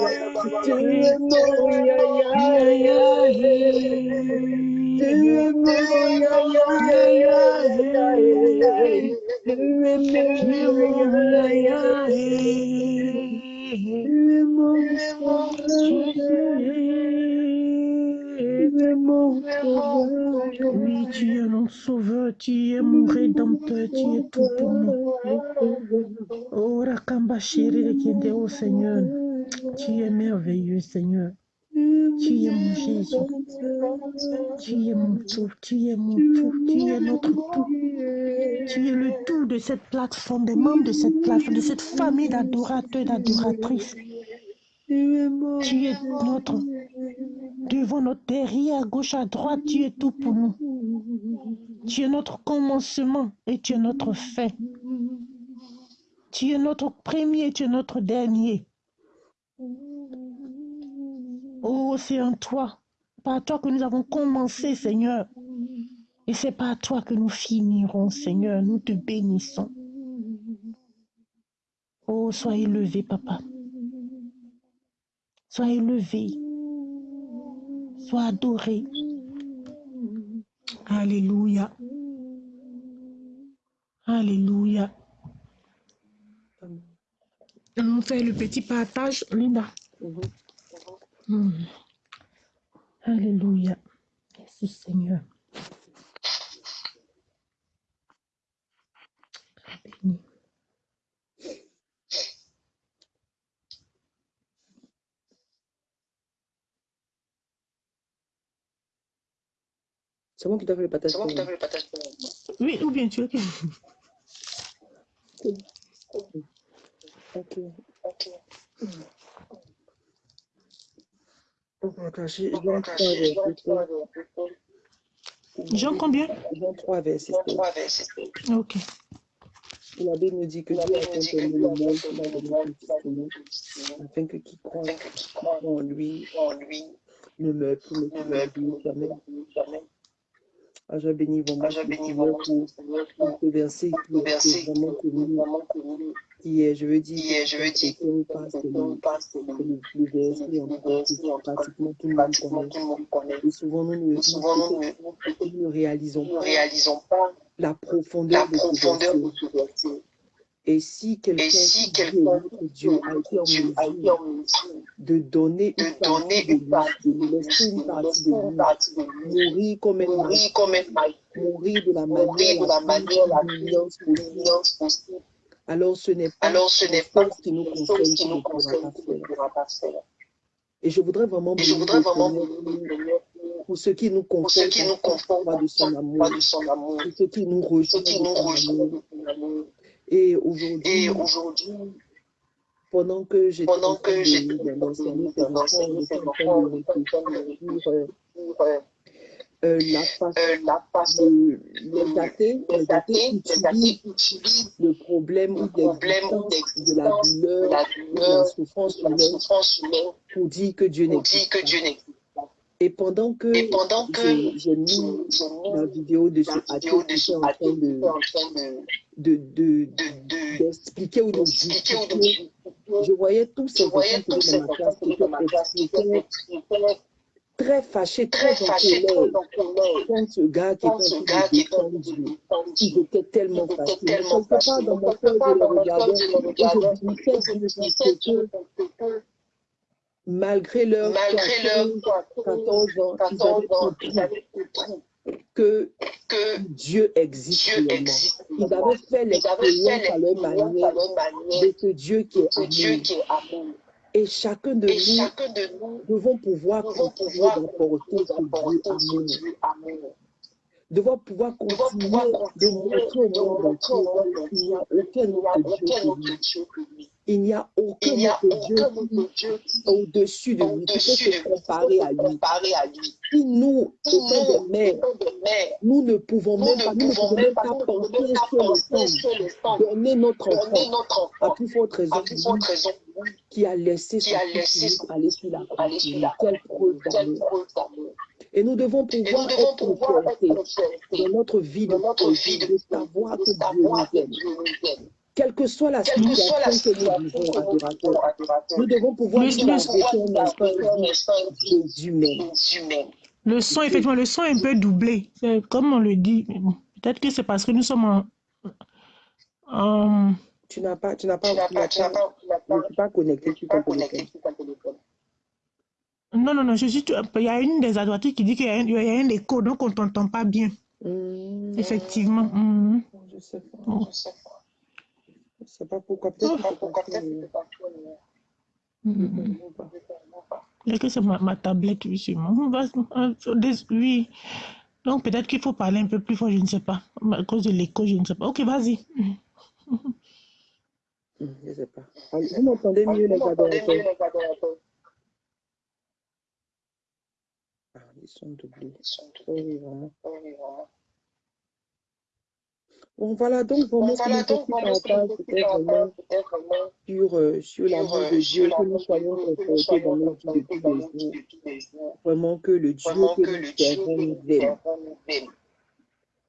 tu tu es mon tout, tu es mon tout, tu es notre tout. Tu es le tout de cette plateforme, des membres de cette plateforme, de cette famille d'adorateurs et d'adoratrices. Tu es notre, devant notre derrière, à gauche, à droite, tu es tout pour nous. Tu es notre commencement et tu es notre fin. Tu es notre premier, tu es notre dernier. Oh, c'est en toi, par toi que nous avons commencé, Seigneur. Et c'est par toi que nous finirons, Seigneur. Nous te bénissons. Oh, sois élevé, Papa. Sois élevé. Sois adoré. Alléluia. Alléluia. On fait le petit partage, Linda. Mhm. Alléluia. Merci Seigneur. Béni. C'est moi qui t'ai fait le partage. Oui, ou bien tu que... Ok. Va clasher Jean 3, verset 7. Jean combien? Jean 3, verset 7. Ok. La Bible nous dit que Dieu a tant aimé le monde qu'il a donné son Fils unique, afin que qui croit en lui ne meure plus, mais qu'il ait Ah, j'ai béni vraiment Seigneur pour, pour ce verset qui est vraiment connu, qui est, je veux dire, qui ne pas, c'est le, c'est le, le verset en que pratiquement tout le monde connaît. Et souvent, nous ne, nous, nous ne réalisons pas la profondeur de ce verset. Et si quelqu'un qui notre Dieu a été en mesure de donner une partie de lui, de nous laisser une partie de lui, mourir comme un mourir de la manière la plus possible, alors ce n'est pas chose qui nous conseille qui ne pourra pas faire. Et je voudrais vraiment pour ce qui nous conforte de son amour, pour ce qui nous amour. Et aujourd'hui, pendant que j'étais de réfléchir sur euh, la les athées, les athées utilisent le problème ou de la douleur, de la souffrance humaine pour dire que Dieu n'existe pas. Et pendant que, j'ai mis la vidéo de ce athée qui était en train de d'expliquer de, de, ou de justifier. Je voyais tous ces enfants qui étaient dans ma classe qui étaient très fâchés, très en colère contre ce gars qui était de tellement fâchés. Mais quelque part dans mon cœur, je les regardais et je disais Dieu que malgré leur 14 ans, ils avaient compris que, que Dieu existe Dieu existe Ils avaient fait l'expérience à leur manière de ce Dieu qui est amour. Et chacun de, Et nous, chacun de nous devons pouvoir continuer d'apporter ce Dieu amour. Devons pouvoir continuer de montrer au monde entier qu'il n'y a aucun autre Dieu que lui. Il n'y a aucun autre Dieu au-dessus de lui. Qui peut se comparer à lui. Si nous, étant des mères, nous ne pouvons même pas, nous ne pouvons même pas penser sur le sang, donner notre enfant, à plus forte raison, qui a laissé son fils aller sur la croix. Quelle preuve d'amour. Et nous devons pouvoir être fierté dans notre vie de, de savoir que Dieu nous aime. Quelle que soit la situation que nous vivons, adorateur, nous devons pouvoir nous un instant. Le son, effectivement, le son est un peu doublé. Comme on le dit, peut-être que c'est parce que nous sommes en... en... Tu n'as pas, tu n'as pas, tu n'as pas, tu n'as pas, tu pas connecté sur ton téléphone. Non, non, non, je suis, il y a une des adoratrices qui dit qu'il y a un, il y a un écho, donc on ne t'entend pas bien. Mmh. Effectivement. Mmh. Je sais pas. Oh. Je sais pas. Je sais pas pourquoi. Peut-être oh. pourquoi. Mmh. Est-ce que c'est ma, ma, tablette, oui, sûrement. Oui. Donc peut-être qu'il faut parler un peu plus fort, je ne sais pas. À cause de l'écho, je ne sais pas. Ok, vas-y. Je ne sais pas. Vous m'entendez mieux, les adorateurs Ah, ils sont doublés. Oui, vraiment. Bon, voilà, donc vraiment, voilà, donc, vraiment c'était vraiment sur, euh, sur l'amour de Dieu, que nous soyons dans notre vie de tous les jours. Vraiment que le Dieu que nous servons nous aime.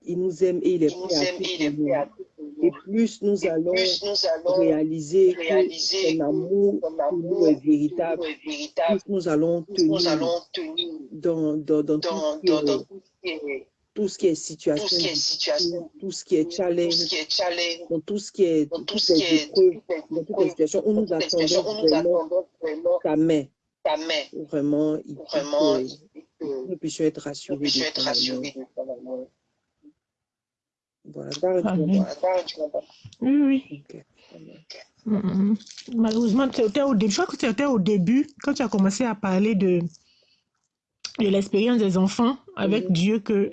Il nous aime et il est prêt à tout pour nous. Et plus nous allons réaliser que son amour pour nous est véritable, plus nous allons tenir dans, dans, dans tout ce qui est tout ce qui est tout situation, ce qui est situation, tout ce qui est tout challenge, ce qui est challenge, dans tout ce qui est, dans toutes tout ce les qui est, épreuves, toutes les dans toutes les épreuves, situations, nous attendons vraiment ta main, ta main, où vraiment, il vraiment, que il faut que nous puissions être nous rassurés puissions être comprends? Oui, oui. Mhm. Malheureusement, c'était au début, je crois que c'était au début, quand tu as commencé à parler de, de l'expérience des enfants avec Mhm. Dieu, que,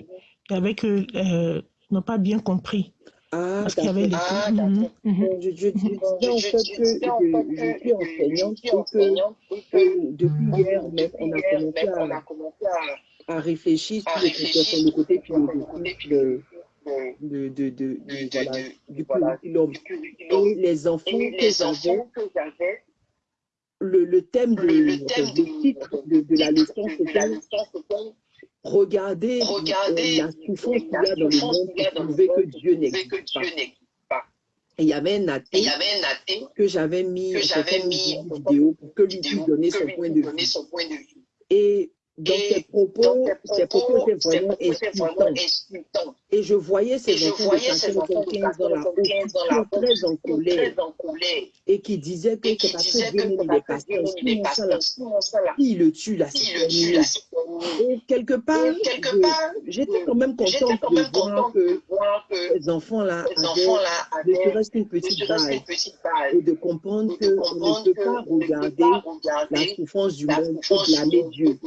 avec eux, euh, n'ont pas bien compris. Ah, Parce qu'il y avait les d'accord. Ah, Mhm, d'accord. mhm. Bon, je, je, je Mhm. Bon, disais je, en je, fait je que disais en je, fait je que suis enseignante et que que euh, depuis hier, on a commencé à, réfléchir sur le, côté philosophique de, de, de, du curriculum. Et les enfants que les j'avais, enfants que j'avais, le, le thème de, titre de, la leçon, c'était leçon, c'était Regarder euh, la souffrance qu'il la y a dans le souffrance monde qu'il y a pour dans le prouver que monde Dieu pour prouver que n'existe pas. Dieu n'existe pas. Et il y avait un athée que j'avais mis que j'avais mis vidéo pour que lui puisse donner son point de vue. Et dans ses propos, dans ses propos étaient vraiment insultants. Et je voyais ces enfants de voyais ces 14 enfants de 15 ans 14 là, ans, au 15 ans qui là, sont au très en colère et qui disaient que c'est parce que Dieu il sinon ça là, s'il le tue c'est terminé. Et quelque part, j'étais quand même contente de voir que ces enfants-là avaient ne serait-ce qu'une ne petite base et de comprendre qu'on ne peut pas ne regarder pas la souffrance du la monde du blâmer Dieu.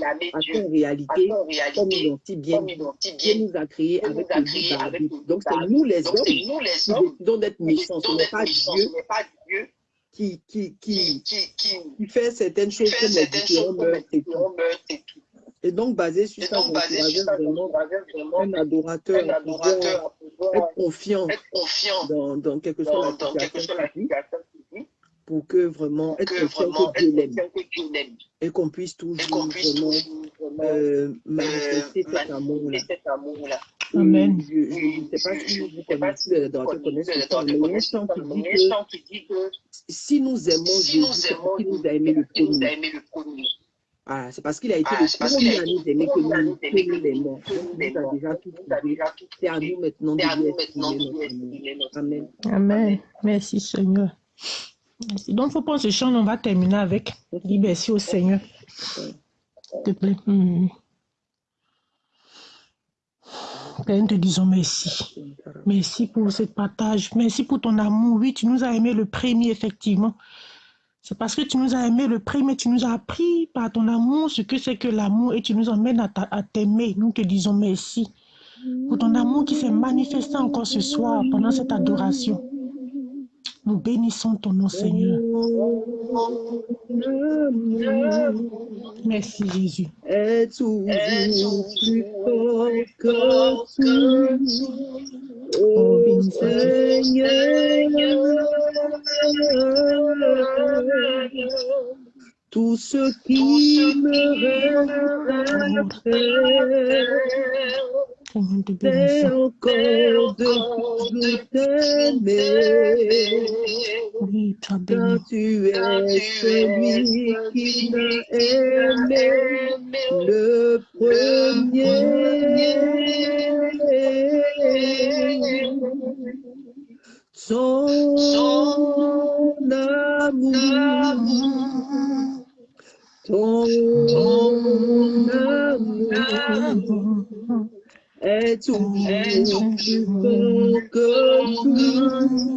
Parce réalité, comme si bien Dieu nous a créés avec le libre Donc c'est nous les hommes qui décidons d'être méchants. Ce n'est pas. Dieu qui, qui, qui, qui, qui, qui qui fait certaines choses comme les différents meurtres et tout. et donc, basé sur ça, vraiment un adorateur à pouvoir être confiant dans, dans quelle que soit la dans, dans quelle que pour que vraiment être Dieu conscient que Dieu l'aime et qu'on puisse toujours puisse vraiment toujours vraiment euh, euh, manifester cet amour-là. Amen. je ne sais pas si vous connaissez, si les vous adorateurs connaissez, les mais il y a qui dit que si nous aimons nous c'est parce qu'il nous a aimé le premier. le. Ah, c'est parce qu'il a été Ah, le c'est parce qu'il a premier à nous le aimer que nous, Donc, nous il a déjà tout C'est à nous maintenant de lui Amen. Amen. Merci Seigneur. Donc, faut prendre ce chant, on va terminer avec. Merci au Seigneur, s'il te plaît. Mhm. Père, te disons merci. Merci pour ce partage. Merci pour ton amour. Oui, tu nous as aimé le premier, effectivement. C'est parce que tu nous as aimé le premier, tu nous as appris par ton amour ce que c'est que l'amour et tu nous emmènes à t'aimer. Nous te disons merci pour ton amour qui s'est manifesté encore ce soir pendant cette adoration. Nous bénissons ton nom, Seigneur. Merci, Jésus. est toujours plus fort que tout. Oh. Seigneur, tout ce qui me reste à faire, Seigneur, nous te c'est bénissons. encore de toujours t'aimer. Oui, tu as Car béni. tu es celui qui m'a aimé le premier. Son amour, ton amour est toujours plus fort que tout.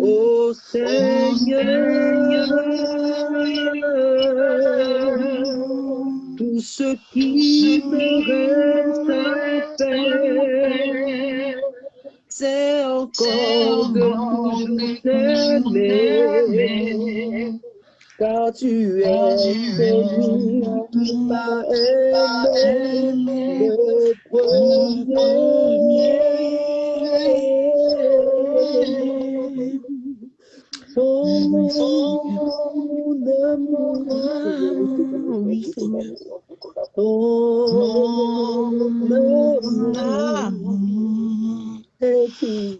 Ô Seigneur, tout ce qui me reste à faire, c'est encore de. Car tu es qui m'a aimé le premier. Son amour, Oui, Seigneur. ton amour thế thì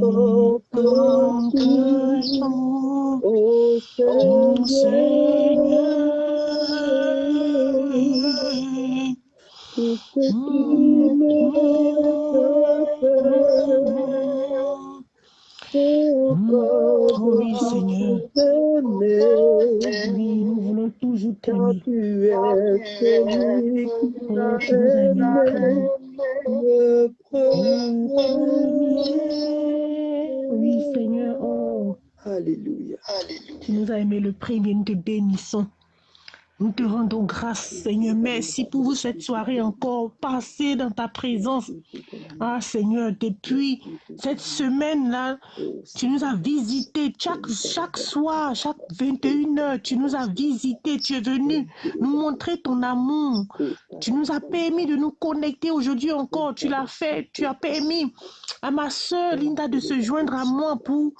vô cương cư ô sê Ôi Seigneur, je t'aime. tu es celui qui t'aime le premier. Oui, Seigneur. Oh. Alléluia. Alléluia. Tu nous as aimé le premier, nous te bénissons. Nous te rendons grâce, Seigneur. Merci pour cette soirée encore passée dans ta présence. Ah, Seigneur, depuis cette semaine-là, tu nous as visités chaque, chaque soir, chaque 21 heures. Tu nous as visités. Tu es venu nous montrer ton amour. Tu nous as permis de nous connecter aujourd'hui encore. Tu l'as fait. Tu as permis à ma soeur Linda de se joindre à moi pour,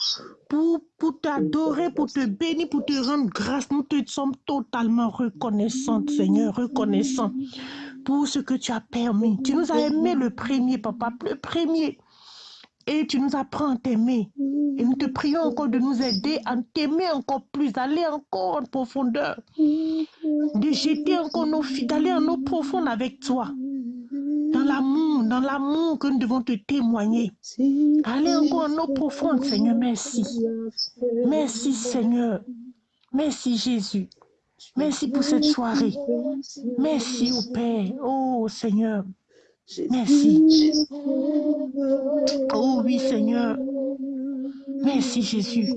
pour, t'adorer, pour te bénir, pour te rendre grâce. Nous te sommes totalement reconnaissantes, Seigneur, reconnaissants pour ce que tu as permis. Tu nous as aimé le premier, papa, le premier. Et tu nous apprends à t'aimer. Et nous te prions encore de nous aider à t'aimer encore plus, d'aller encore en profondeur, de jeter encore nos filles, d'aller en eau profonde avec toi. L'amour, dans l'amour que nous devons te témoigner. Allez encore en eau profonde, Seigneur, merci. Merci, Seigneur. Merci, Jésus. Merci pour cette soirée. Merci, au Père. Oh, Seigneur. Merci. Oh, oui, Seigneur. Merci, Jésus.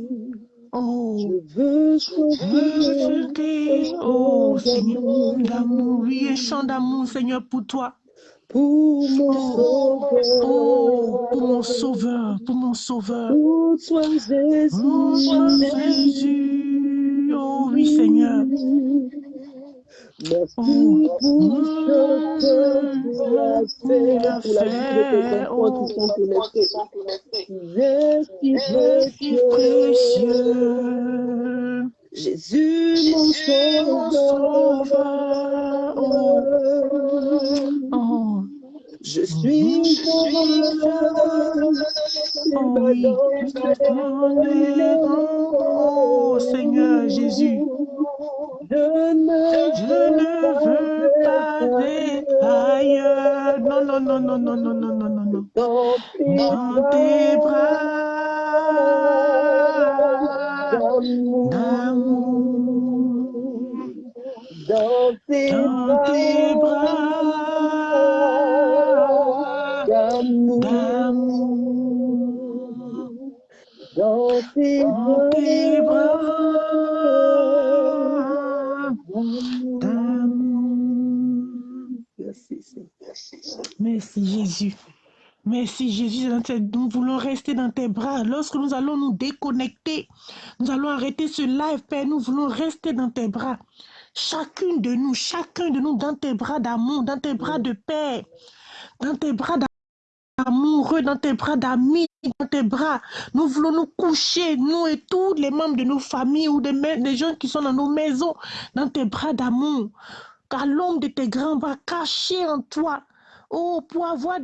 Oh, je veux chanter. Oh, Seigneur, d'amour. Oui, un chant d'amour, Seigneur, pour toi. Pour mon Oh, sauveur. pour mon sauveur, toi, Oh, Jésus. Oh, oui, Seigneur. Merci Oh, pour Oh, précieux. Jésus, mon sauveur. Oh, oh, Je suis ton voleur. Tu oh Oh, Seigneur Jésus. Je ne Je ne veux pas être être ailleurs. Non, non, non, non, non, non, non, non, non, non. dans tes bras d'amour. Dans tes bras d'amour. d'amour. Dans tes bras d'amour. d'amour. Merci. Merci Jésus. Merci Jésus. Nous voulons rester dans tes bras. Lorsque nous allons nous déconnecter, nous allons arrêter ce live, Père. Nous voulons rester dans tes bras. Chacune de nous, chacun de nous dans tes bras d'amour, dans tes bras de paix, dans tes bras amoureux dans tes bras d'amis, dans tes bras. Nous voulons nous coucher, nous et tous les membres de nos familles ou des, gens qui sont dans nos maisons, dans tes bras d'amour. Car l'ombre de tes grands bras cachés en toi. Oh, pour avoir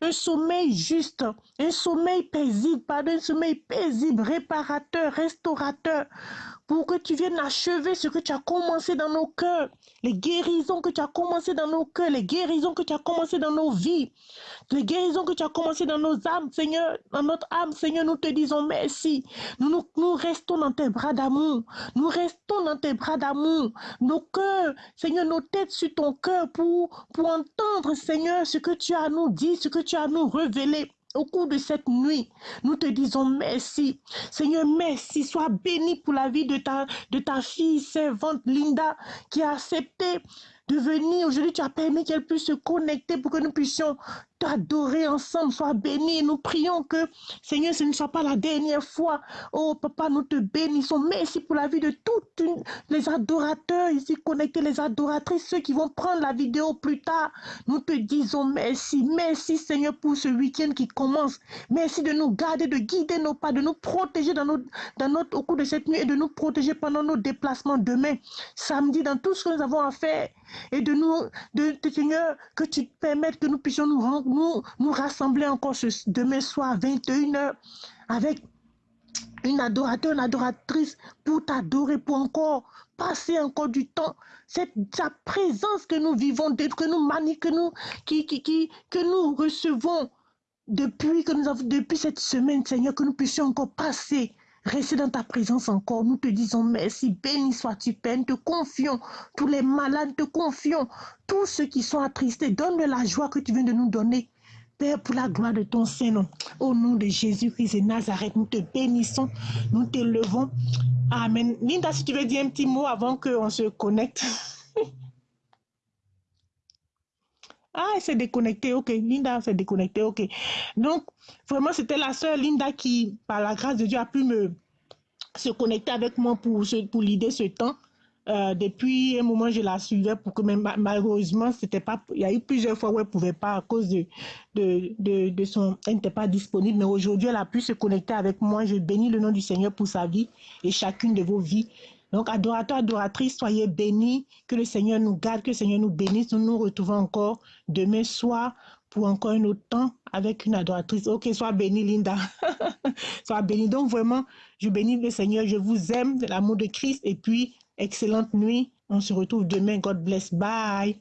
un sommeil juste, un sommeil paisible, pardon, un sommeil paisible, réparateur, restaurateur, pour que tu viennes achever ce que tu as commencé dans nos cœurs, les guérisons que tu as commencé dans nos cœurs, les guérisons que tu as commencé dans nos vies, les guérisons que tu as commencé dans nos âmes, Seigneur, dans notre âme, Seigneur, nous te disons merci. Nous, nous, restons dans tes bras d'amour. Nous restons dans tes bras d'amour. Nos cœurs, Seigneur, nos têtes sur ton cœur pour, pour entendre, Seigneur, ce que tu as à nous dit, ce que tu as à nous révéler. Au cours de cette nuit, nous te disons merci. Seigneur, merci. Sois béni pour la vie de ta, de ta fille servante Linda qui a accepté de venir. Aujourd'hui, tu as permis qu'elle puisse se connecter pour que nous puissions t'adorer ensemble. Sois béni. Nous prions que, Seigneur, ce ne soit pas la dernière fois. Oh, Papa, nous te bénissons. Merci pour la vie de une- les adorateurs ici connectés, les adoratrices, ceux qui vont prendre la vidéo plus tard. Nous te disons merci. Merci, Seigneur, pour ce week-end qui commence. Merci de nous garder, de guider nos pas, de nous protéger dans notre, au cours de cette nuit et de nous protéger pendant nos déplacements demain, samedi, dans tout ce que nous avons à faire. Et de nous, de, Seigneur, que tu permettes que nous puissions nous, ren- nous, nous rassembler encore ce, demain soir à 21h avec une adorateur, une adoratrice pour t'adorer, pour encore passer encore du temps. C'est ta présence que nous vivons, que nous mani, que nous, qui, qui, qui, que nous recevons depuis que nous avons, depuis cette semaine, Seigneur, que nous puissions encore passer rester dans ta présence encore. Nous te disons merci. Béni sois-tu, Père. Nous te confions. Tous les malades te confions. Tous ceux qui sont attristés, donne-leur la joie que tu viens de nous donner. Père, pour la gloire de ton Saint-Nom, au nom de Jésus-Christ et Nazareth, nous te bénissons, nous t'élevons. Amen. Linda, si tu veux dire un petit mot avant qu'on se connecte. Ah, elle s'est déconnectée, ok. Linda s'est déconnectée, ok. Donc, vraiment, c'était la sœur Linda qui, par la grâce de Dieu, a pu me se connecter avec moi pour, pour l'idée ce temps. Euh, depuis un moment, je la suivais pour que malheureusement, c'était pas, il y a eu plusieurs fois où elle pouvait pas à cause de, de, de, de son, elle n'était pas disponible. Mais aujourd'hui, elle a pu se connecter avec moi. Je bénis le nom du Seigneur pour sa vie et chacune de vos vies. Donc, adorateurs, adoratrices, soyez bénis. Que le Seigneur nous garde, que le Seigneur nous bénisse. Nous nous retrouvons encore demain soir pour encore un autre temps avec une adoratrice. Ok, sois bénie, Linda. sois bénie. Donc, vraiment, je bénis le Seigneur. Je vous aime de l'amour de Christ. Et puis, excellente nuit. On se retrouve demain. God bless. Bye.